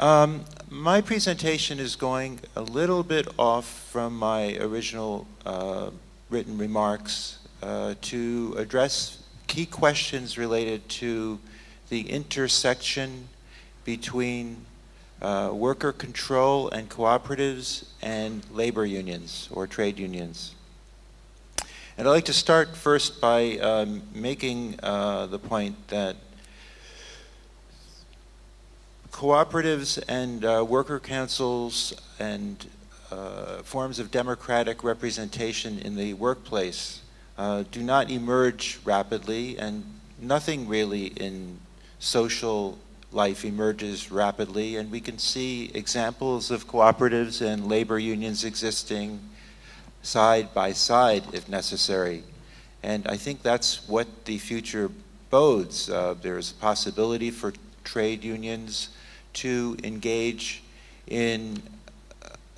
Um, my presentation is going a little bit off from my original uh, written remarks uh, to address key questions related to the intersection between uh, worker control and cooperatives and labor unions or trade unions. And I'd like to start first by um, making uh, the point that cooperatives and uh, worker councils and uh, forms of democratic representation in the workplace uh, do not emerge rapidly and nothing really in social life emerges rapidly and we can see examples of cooperatives and labor unions existing side by side if necessary. And I think that's what the future bodes. Uh, there's a possibility for trade unions to engage in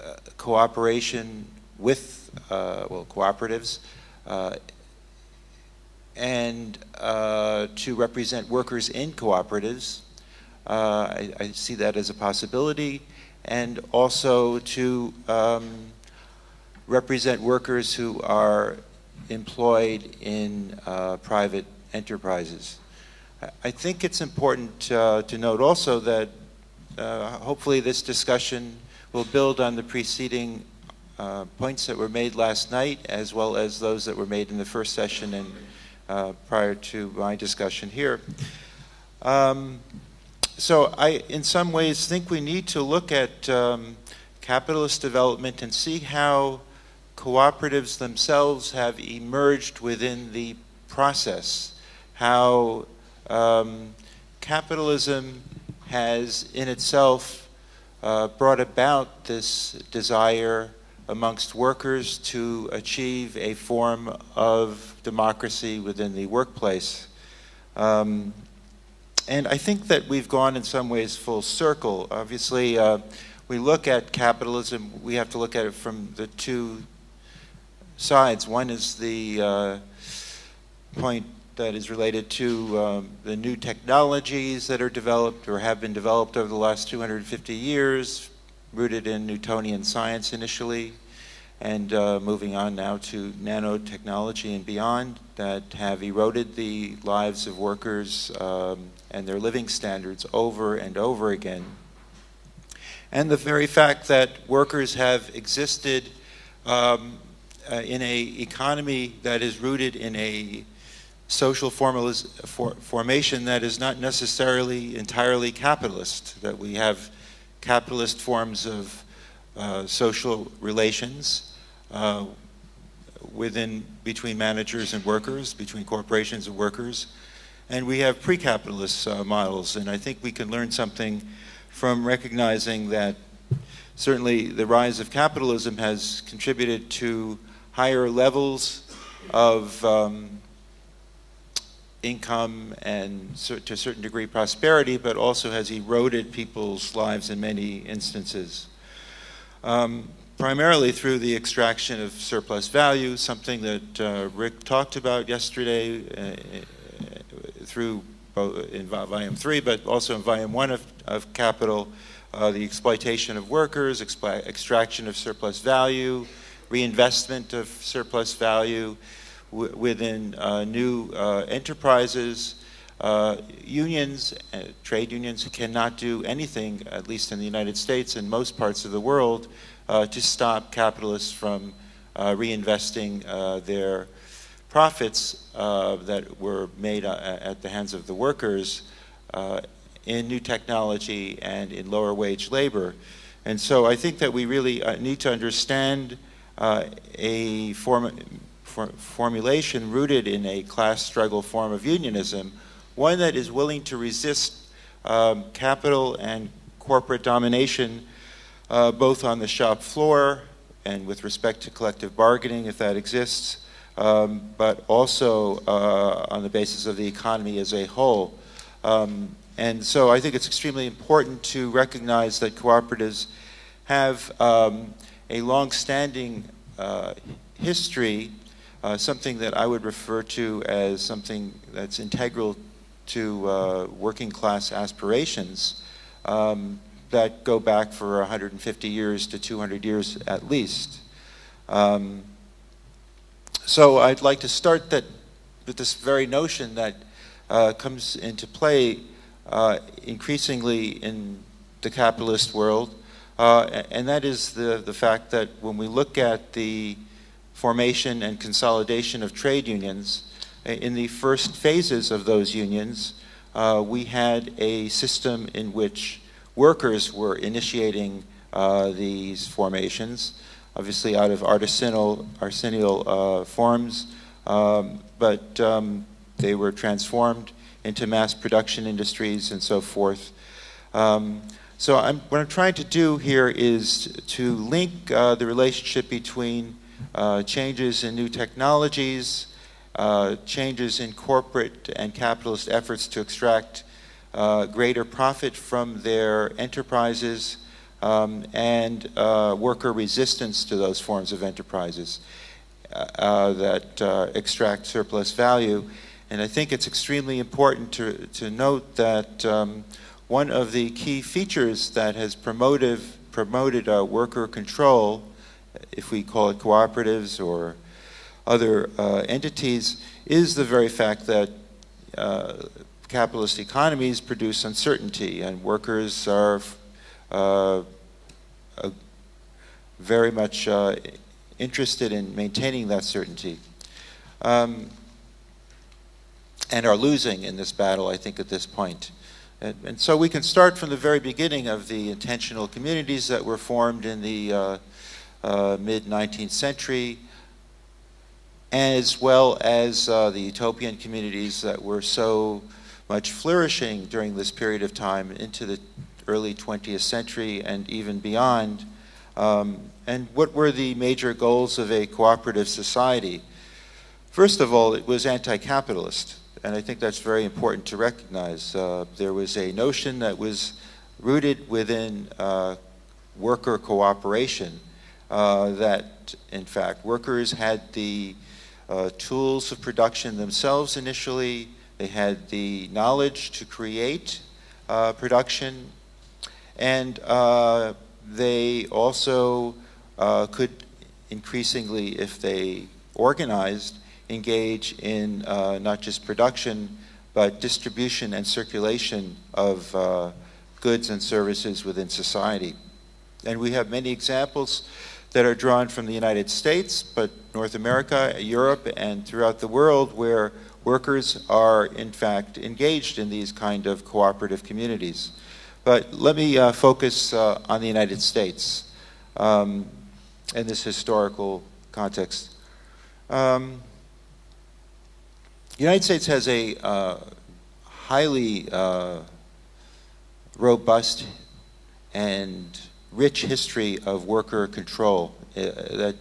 uh, cooperation with, uh, well, cooperatives uh, and uh, to represent workers in cooperatives. Uh, I, I, see that as a possibility and also to um, represent workers who are employed in uh, private enterprises. I think it's important uh, to note also that uh, hopefully this discussion will build on the preceding uh, points that were made last night as well as those that were made in the first session and uh, prior to my discussion here. Um, so I, in some ways, think we need to look at um, capitalist development and see how cooperatives themselves have emerged within the process, how um, capitalism has in itself uh, brought about this desire amongst workers to achieve a form of democracy within the workplace. Um, and I think that we've gone in some ways full circle. Obviously, uh, we look at capitalism, we have to look at it from the two sides. One is the uh, point that is related to um, the new technologies that are developed or have been developed over the last 250 years, rooted in Newtonian science initially, and uh, moving on now to nanotechnology and beyond that have eroded the lives of workers um, and their living standards over and over again. And the very fact that workers have existed um, uh, in a economy that is rooted in a social for formation that is not necessarily entirely capitalist, that we have capitalist forms of uh, social relations uh, within between managers and workers, between corporations and workers, and we have pre-capitalist uh, models, and I think we can learn something from recognizing that certainly the rise of capitalism has contributed to higher levels of um, income and to a certain degree prosperity, but also has eroded people's lives in many instances. Um, primarily through the extraction of surplus value, something that uh, Rick talked about yesterday uh, through in volume three, but also in volume one of, of capital, uh, the exploitation of workers, extraction of surplus value, reinvestment of surplus value within uh, new uh, enterprises. Uh, unions, uh, trade unions cannot do anything, at least in the United States and most parts of the world, uh, to stop capitalists from uh, reinvesting their profits that were made at the hands of the workers in new technology and in lower wage labor. And so I think that we really need to understand uh, a form, for, formulation rooted in a class struggle form of unionism, one that is willing to resist um, capital and corporate domination uh, both on the shop floor and with respect to collective bargaining if that exists, um, but also uh, on the basis of the economy as a whole. Um, and so I think it's extremely important to recognize that cooperatives have um, a long-standing uh, history, uh, something that I would refer to as something that's integral to uh, working class aspirations. Um, that go back for 150 years to 200 years at least. Um, so I'd like to start that with this very notion that uh, comes into play uh, increasingly in the capitalist world, uh, and that is the, the fact that when we look at the formation and consolidation of trade unions, in the first phases of those unions, uh, we had a system in which workers were initiating uh, these formations, obviously out of artisanal, artisanal uh, forms, um, but um, they were transformed into mass production industries and so forth. Um, so I'm, what I'm trying to do here is to link uh, the relationship between uh, changes in new technologies, uh, changes in corporate and capitalist efforts to extract uh, greater profit from their enterprises um, and uh, worker resistance to those forms of enterprises uh, that extract surplus value. And I think it's extremely important to, to note that um, one of the key features that has promoted, promoted worker control, if we call it cooperatives or other uh, entities is the very fact that uh, capitalist economies produce uncertainty and workers are uh, very much uh, interested in maintaining that certainty. Um, and are losing in this battle, I think, at this point. And, and, so we can start from the very beginning of the intentional communities that were formed in the uh, uh, mid 19th century as well as uh, the utopian communities that were so much flourishing during this period of time into the early 20th century and even beyond. Um, and what were the major goals of a cooperative society? First of all, it was anti-capitalist, and I think that's very important to recognize. Uh, there was a notion that was rooted within uh, worker cooperation uh, that, in fact, workers had the uh, tools of production themselves initially. They had the knowledge to create uh, production. And uh, they also uh, could increasingly, if they organized, engage in not just production, but distribution and circulation of goods and services within society. And we have many examples that are drawn from the United States, but North America, Europe, and throughout the world where workers are in fact engaged in these kind of cooperative communities. But let me uh, focus uh, on the United States um, in this historical context. Um, the United States has a uh, highly uh, robust and rich history of worker control uh, that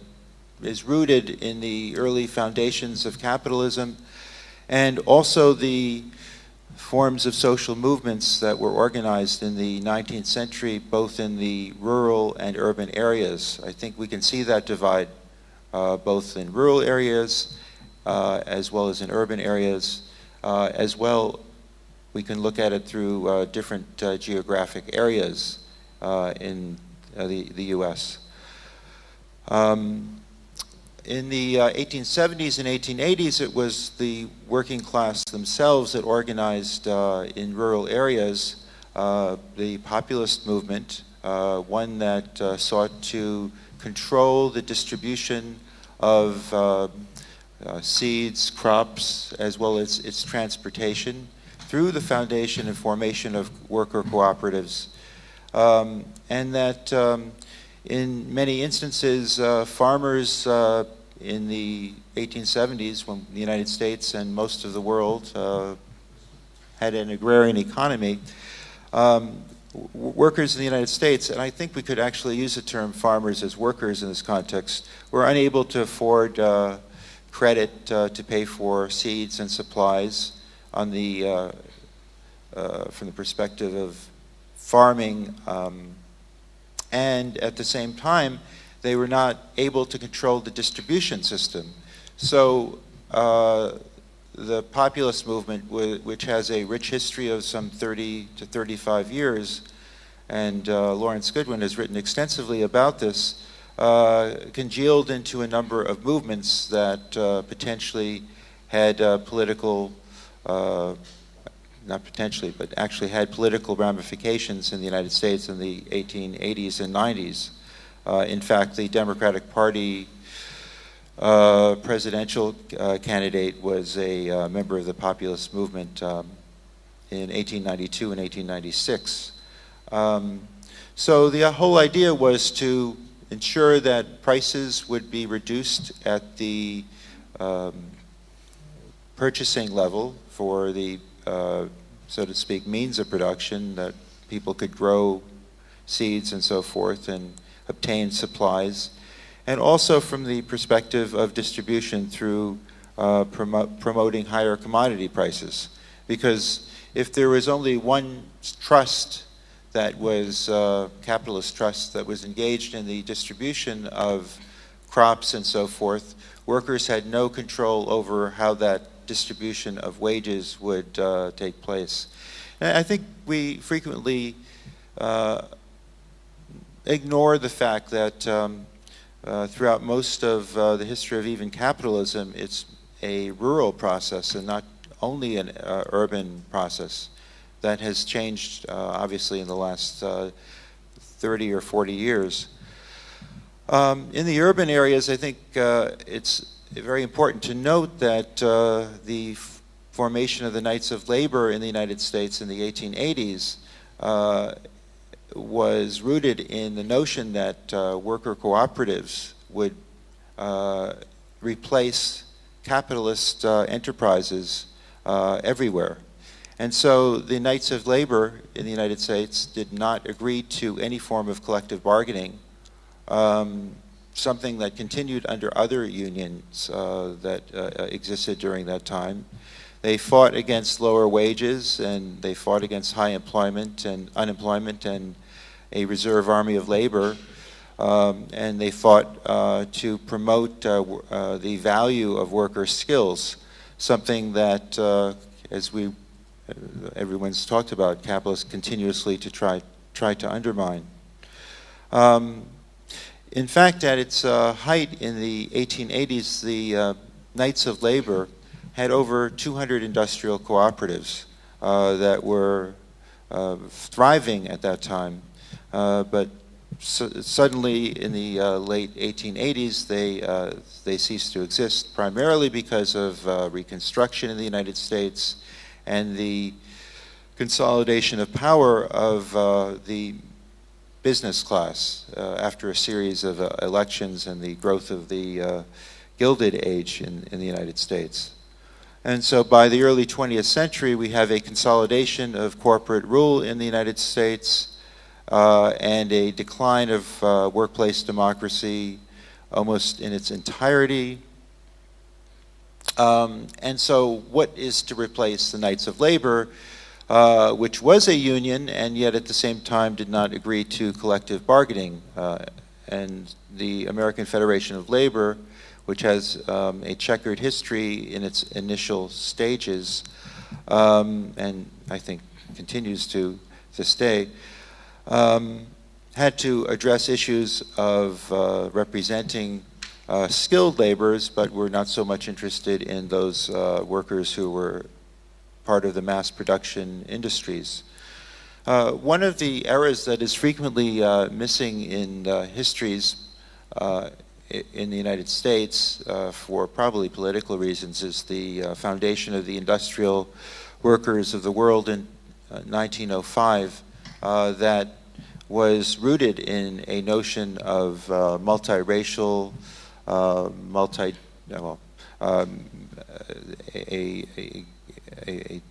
is rooted in the early foundations of capitalism and also the forms of social movements that were organized in the 19th century, both in the rural and urban areas. I think we can see that divide uh, both in rural areas uh, as well as in urban areas. Uh, as well, we can look at it through uh, different uh, geographic areas in uh, the, the U.S. Um, in the uh, 1870s and 1880s, it was the working class themselves that organized uh, in rural areas uh, the populist movement, uh, one that uh, sought to control the distribution of seeds, crops, as well as its transportation through the foundation and formation of worker cooperatives um, and that um, in many instances, uh, farmers uh, in the 1870s, when the United States and most of the world uh, had an agrarian economy, um, workers in the United States, and I think we could actually use the term farmers as workers in this context, were unable to afford uh, credit uh, to pay for seeds and supplies on the, uh, from the perspective of farming, um, and at the same time, they were not able to control the distribution system. So uh, the populist movement, which has a rich history of some 30 to 35 years, and uh, Lawrence Goodwyn has written extensively about this, uh, congealed into a number of movements that uh, potentially had uh, political, uh, not potentially, but actually had political ramifications in the United States in the 1880s and 90s. Uh, in fact, the Democratic Party uh, presidential uh, candidate was a uh, member of the populist movement um, in 1892 and 1896. Um, so the whole idea was to ensure that prices would be reduced at the um, purchasing level for the, uh, so to speak, means of production that people could grow seeds and so forth and obtain supplies. And also from the perspective of distribution through uh, promo promoting higher commodity prices. Because if there was only one trust that was uh, capitalist trust that was engaged in the distribution of crops and so forth, workers had no control over how that distribution of wages would uh, take place. And I think we frequently uh, ignore the fact that um, uh, throughout most of uh, the history of even capitalism, it's a rural process and not only an uh, urban process that has changed uh, obviously in the last 30 or 40 years. Um, in the urban areas, I think it's very important to note that uh, the formation of the Knights of Labor in the United States in the 1880s uh, was rooted in the notion that uh, worker cooperatives would uh, replace capitalist uh, enterprises uh, everywhere. And so the Knights of Labor in the United States did not agree to any form of collective bargaining. Um, something that continued under other unions uh, that uh, existed during that time. They fought against lower wages and they fought against high employment and unemployment and a reserve army of labor. Um, and they fought uh, to promote uh, uh, the value of worker skills, something that, uh, as we everyone's talked about, capitalists continuously to try try to undermine. Um, in fact, at its uh, height in the 1880s, the uh, Knights of Labor had over 200 industrial cooperatives uh, that were uh, thriving at that time. Uh, but suddenly, in the uh, late 1880s, they, they ceased to exist, primarily because of Reconstruction in the United States and the consolidation of power of the business class uh, after a series of uh, elections and the growth of the uh, Gilded Age in, in the United States. And so by the early 20th century, we have a consolidation of corporate rule in the United States uh, and a decline of uh, workplace democracy almost in its entirety. Um, and so what is to replace the Knights of Labor uh, which was a union and yet at the same time did not agree to collective bargaining. Uh, and the American Federation of Labor, which has um, a checkered history in its initial stages, um, and I think continues to this day, um, had to address issues of uh, representing uh, skilled laborers, but were not so much interested in those uh, workers who were part of the mass production industries. Uh, one of the errors that is frequently uh, missing in histories uh, in the United States uh, for probably political reasons is the uh, foundation of the industrial workers of the world in 1905 that was rooted in a notion of multiracial, multi, well, um, a, a a, a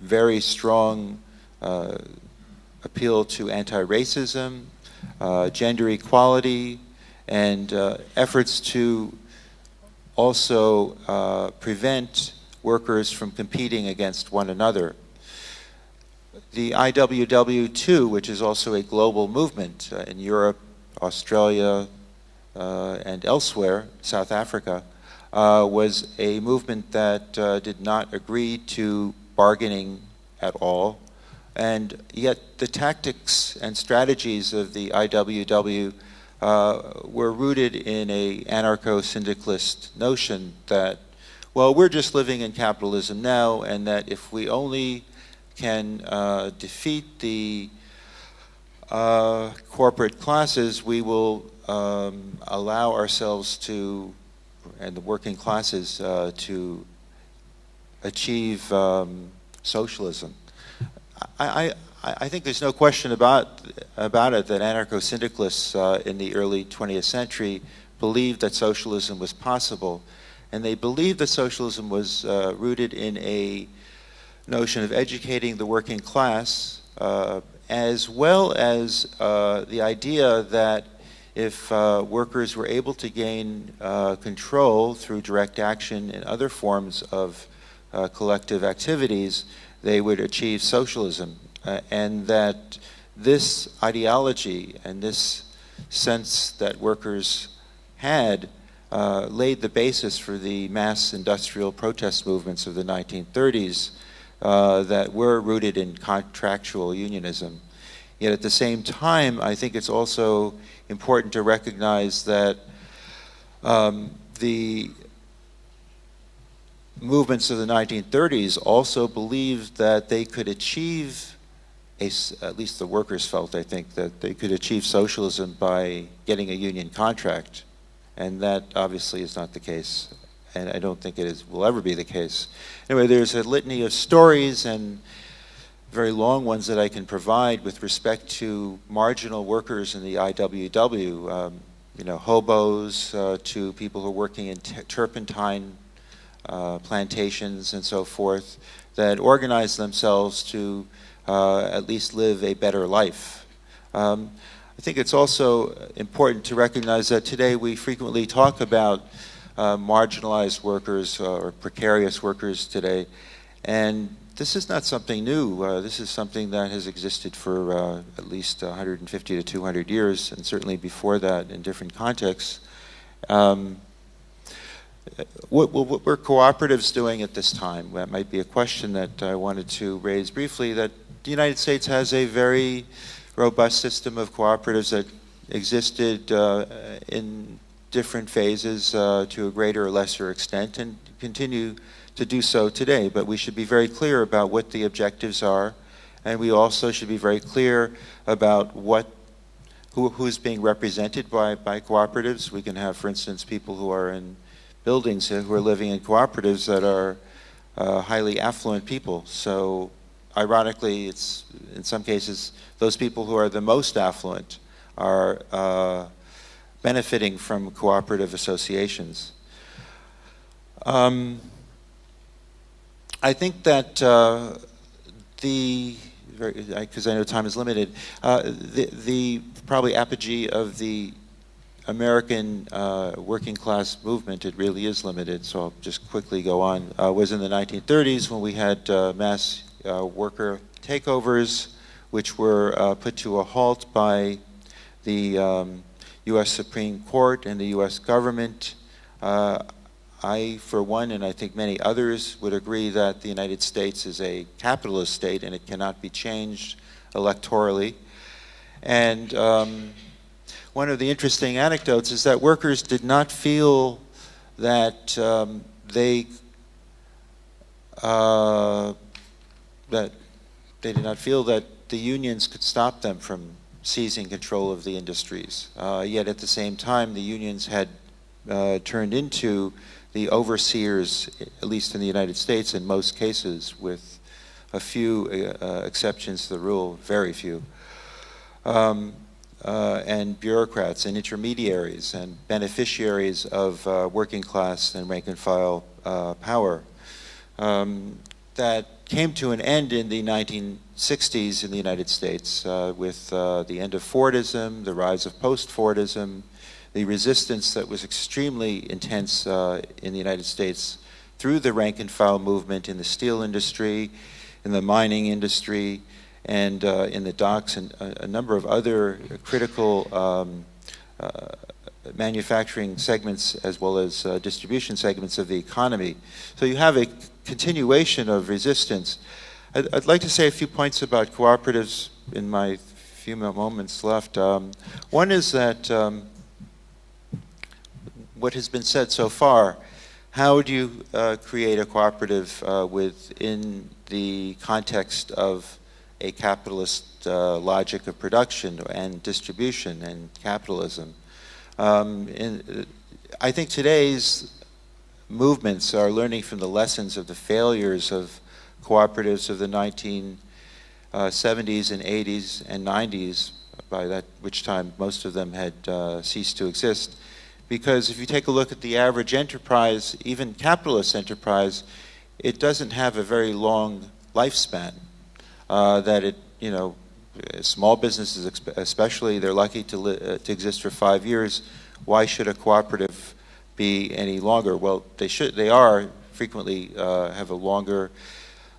very strong uh, appeal to anti-racism, uh, gender equality, and uh, efforts to also uh, prevent workers from competing against one another. The IWW2, which is also a global movement uh, in Europe, Australia, uh, and elsewhere, South Africa, uh, was a movement that uh, did not agree to bargaining at all, And yet the tactics and strategies of the IWW uh, were rooted in a anarcho-syndicalist notion that, well, we're just living in capitalism now, and that if we only can uh, defeat the uh, corporate classes, we will um, allow ourselves to, and the working classes, uh, to achieve um, socialism. I, I, I, think there's no question about, about it that anarcho-syndicalists uh, in the early 20th century believed that socialism was possible. And they believed that socialism was uh, rooted in a notion of educating the working class, uh, as well as uh, the idea that if uh, workers were able to gain uh, control through direct action and other forms of uh, collective activities, they would achieve socialism. Uh, and that this ideology and this sense that workers had uh, laid the basis for the mass industrial protest movements of the 1930s uh, that were rooted in contractual unionism. Yet at the same time, I think it's also important to recognize that um, the movements of the 1930s also believed that they could achieve, a, at least the workers felt, I think, that they could achieve socialism by getting a union contract. And that obviously is not the case. And I don't think it is, will ever be the case. Anyway, there's a litany of stories and very long ones that I can provide with respect to marginal workers in the IWW, um, you know, hobos uh, to people who are working in turpentine uh, plantations and so forth that organize themselves to uh, at least live a better life. Um, I think it's also important to recognize that today we frequently talk about uh, marginalized workers uh, or precarious workers today, and this is not something new. Uh, this is something that has existed for uh, at least 150 to 200 years, and certainly before that in different contexts. Um, what, what, were cooperatives doing at this time? That might be a question that I wanted to raise briefly, that the United States has a very robust system of cooperatives that existed uh, in different phases uh, to a greater or lesser extent and continue to do so today. But we should be very clear about what the objectives are, and we also should be very clear about what who, who's being represented by, by cooperatives. We can have, for instance, people who are in buildings who are living in cooperatives that are uh, highly affluent people. So ironically, it's in some cases those people who are the most affluent are uh, benefiting from cooperative associations. Um, I think that uh, the because I know time is limited, uh, the, the probably apogee of the American uh, working class movement, it really is limited, so I'll just quickly go on, uh, was in the 1930s when we had uh, mass uh, worker takeovers, which were put to a halt by the um, U.S. Supreme Court and the U.S. government. I, for one, and I think many others, would agree that the United States is a capitalist state and it cannot be changed electorally. And um, one of the interesting anecdotes is that workers did not feel that um, they uh, that they did not feel that the unions could stop them from seizing control of the industries. Uh, yet at the same time, the unions had uh, turned into the overseers, at least in the United States, in most cases, with a few uh, exceptions to the rule, very few. Um, uh, and bureaucrats and intermediaries and beneficiaries of uh, working class and rank and file uh, power um, that came to an end in the 1960s in the United States uh, with uh, the end of Fordism, the rise of post-Fordism, the resistance that was extremely intense uh, in the United States through the rank and file movement in the steel industry, in the mining industry, and uh, in the docks and a, a number of other critical um, uh, manufacturing segments as well as uh, distribution segments of the economy. So you have a continuation of resistance. I'd, I'd, like to say a few points about cooperatives in my few moments left. Um, one is that um, what has been said so far, how do you uh, create a cooperative uh, within the context of a capitalist uh, logic of production and distribution and capitalism? Um, in, I think today's movements are learning from the lessons of the failures of cooperatives of the 1970s uh, and 80s and 90s, by that which time most of them had uh, ceased to exist. Because if you take a look at the average enterprise, even capitalist enterprise, it doesn't have a very long lifespan. Uh, that it, you know, small businesses especially, they're lucky to, uh, to exist for five years. Why should a cooperative be any longer? Well, they should. They are frequently uh, have a longer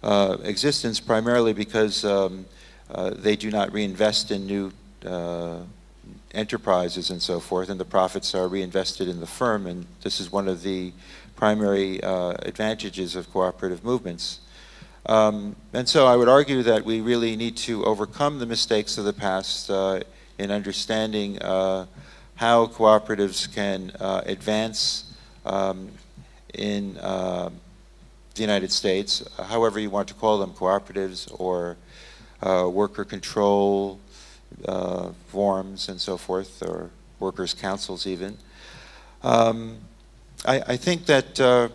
uh, existence, primarily because um, uh, they do not reinvest in new uh, enterprises and so forth, and the profits are reinvested in the firm. And this is one of the primary uh, advantages of cooperative movements. Um, and so I would argue that we really need to overcome the mistakes of the past uh, in understanding how cooperatives can uh, advance um, in uh, the United States, however you want to call them, cooperatives or uh, worker control uh, forms and so forth, or workers' councils even. Um, I, I, think that. Uh,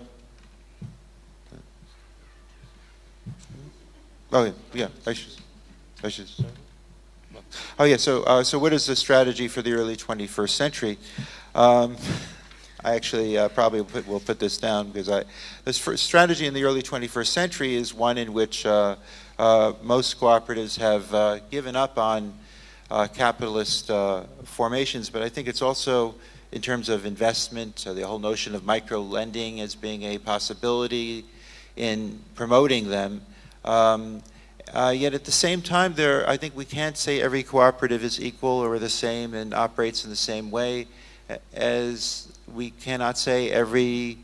oh yeah, I should. I should. Oh yeah. So uh, so what is the strategy for the early 21st century? Um, I actually uh, probably put, will put, this down because I, this strategy in the early 21st century is one in which uh, uh, most cooperatives have uh, given up on uh, capitalist uh, formations, but I think it's also in terms of investment, the whole notion of micro lending as being a possibility in promoting them. Um, uh, yet at the same time, there, I think we can't say every cooperative is equal or the same and operates in the same way as we cannot say every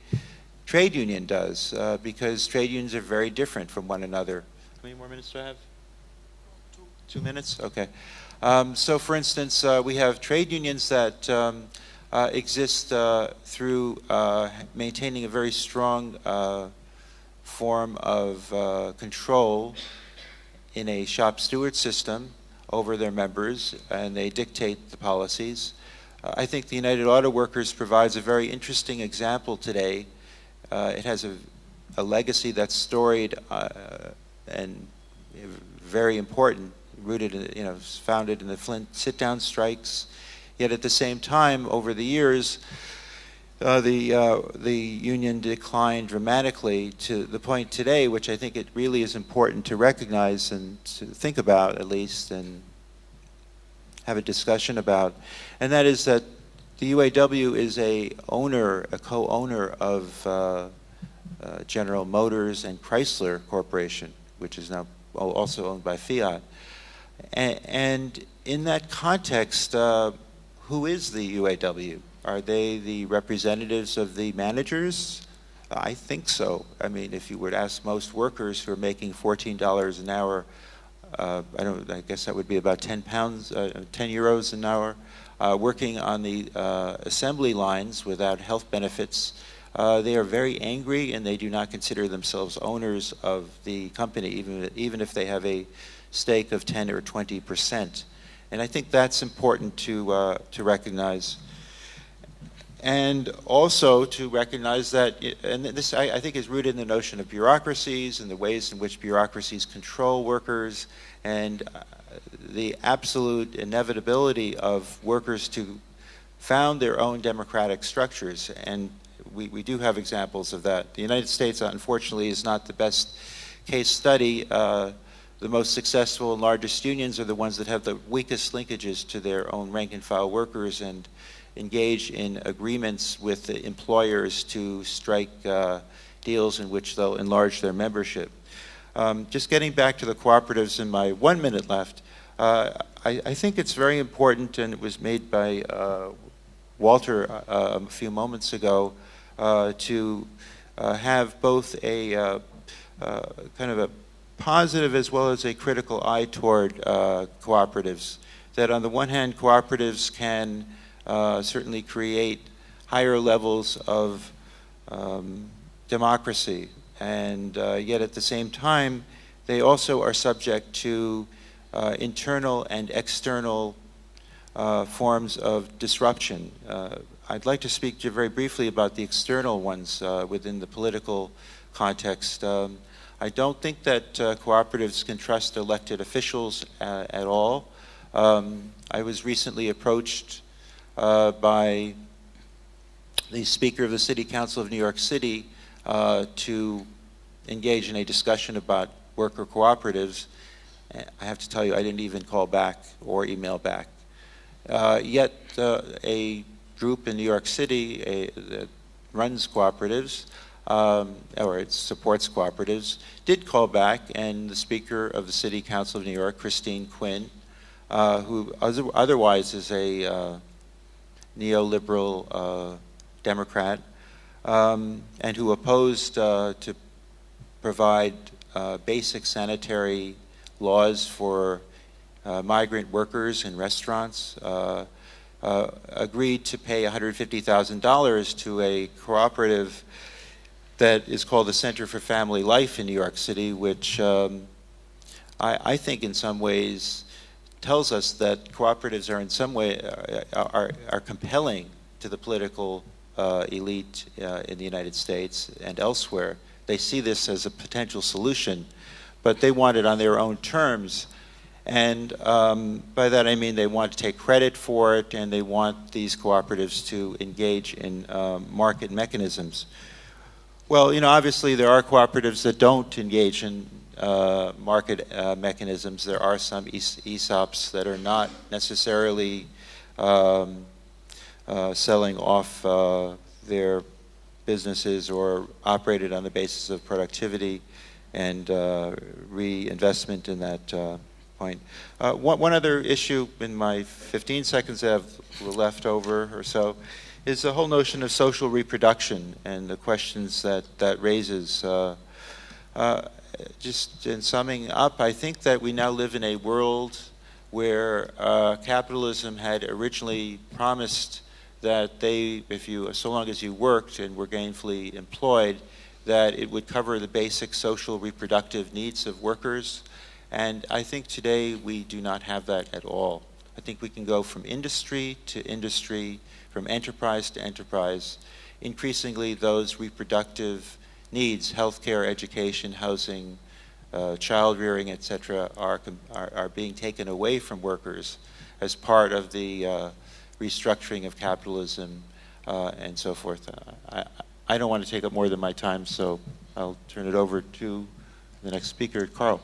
trade union does uh, because trade unions are very different from one another. How many more minutes do I have? Two, Two minutes? Okay. Um, so, for instance, uh, we have trade unions that um, uh, exist uh, through uh, maintaining a very strong form of control in a shop steward system over their members and they dictate the policies. Uh, I think the United Auto Workers provides a very interesting example today. Uh, it has a, a, legacy that's storied uh, and very important, rooted, in, you know, founded in the Flint sit-down strikes. Yet at the same time, over the years, uh, the uh, the union declined dramatically to the point today, which I think it really is important to recognize and to think about at least, and have a discussion about, and that is that the UAW is a owner, a co-owner of uh, uh, General Motors and Chrysler Corporation, which is now also owned by Fiat, and, in that context, uh, who is the UAW? Are they the representatives of the managers? I think so. I mean, if you were to ask most workers who are making $14 an hour, uh, I don't. I guess that would be about 10 pounds, uh, 10 euros an hour, uh, working on the uh, assembly lines without health benefits. Uh, they are very angry, and they do not consider themselves owners of the company, even even if they have a stake of 10 or 20 percent. And I think that's important to uh, to recognize and also to recognize that, and this I, I, think is rooted in the notion of bureaucracies and the ways in which bureaucracies control workers and uh, the absolute inevitability of workers to found their own democratic structures. And we, we do have examples of that. The United States, unfortunately, is not the best case study. Uh, the most successful and largest unions are the ones that have the weakest linkages to their own rank and file workers and engage in agreements with the employers to strike uh, deals in which they'll enlarge their membership. Um, just getting back to the cooperatives in my one minute left, uh, I, I, think it's very important, and it was made by uh, Walter uh, a few moments ago, uh, to uh, have both a kind of a positive as well as a critical eye toward uh, cooperatives. That on the one hand, cooperatives can uh, certainly create higher levels of um, democracy, and uh, yet at the same time, they also are subject to uh, internal and external uh, forms of disruption. Uh, I'd like to speak to very briefly about the external ones within the political context. Um, I don't think that uh, cooperatives can trust elected officials uh, at all. Um, I was recently approached uh, by the Speaker of the City Council of New York City uh, to engage in a discussion about worker cooperatives. I have to tell you, I didn't even call back or email back. Uh, yet, uh, a group in New York City a, that runs cooperatives um, or it supports cooperatives, did call back, and the Speaker of the City Council of New York, Christine Quinn, uh, who other, otherwise is a uh, neoliberal uh, Democrat, um, and who opposed uh, to provide uh, basic sanitary laws for uh, migrant workers in restaurants, agreed to pay $150,000 to a cooperative that is called the Center for Family Life in New York City, which um, I, I, think in some ways tells us that cooperatives are in some way uh, are, are compelling to the political uh, elite uh, in the United States and elsewhere. They see this as a potential solution, but they want it on their own terms. And um, by that I mean they want to take credit for it and they want these cooperatives to engage in um, market mechanisms. Well, you know, obviously there are cooperatives that don't engage in uh, market uh, mechanisms. There are some ESOPs that are not necessarily um, uh, selling off uh, their businesses or operated on the basis of productivity and uh, reinvestment in that uh, point. One, one, other issue in my 15 seconds I have left over or so is the whole notion of social reproduction and the questions that that raises. Uh, uh, just in summing up, I think that we now live in a world where uh, capitalism had originally promised that they, if you, so long as you worked and were gainfully employed, that it would cover the basic social reproductive needs of workers. And I think today we do not have that at all. I think we can go from industry to industry from enterprise to enterprise, increasingly those reproductive needs, healthcare, education, housing, uh, child rearing, etc., are, are, are, being taken away from workers as part of the uh, restructuring of capitalism uh, and so forth. Uh, I, I don't want to take up more than my time, so I'll turn it over to the next speaker, Carl.